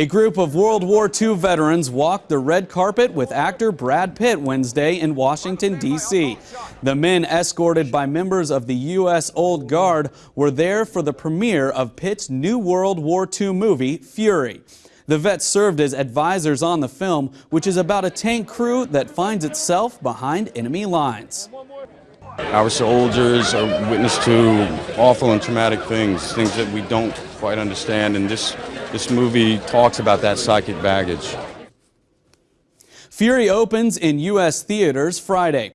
A group of World War II veterans walked the red carpet with actor Brad Pitt Wednesday in Washington, D.C. The men, escorted by members of the U.S. Old Guard, were there for the premiere of Pitt's new World War II movie, Fury. The vets served as advisors on the film, which is about a tank crew that finds itself behind enemy lines. Our soldiers are witness to awful and traumatic things, things that we don't quite understand, and this, this movie talks about that psychic baggage. Fury opens in U.S. theaters Friday.